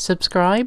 subscribe.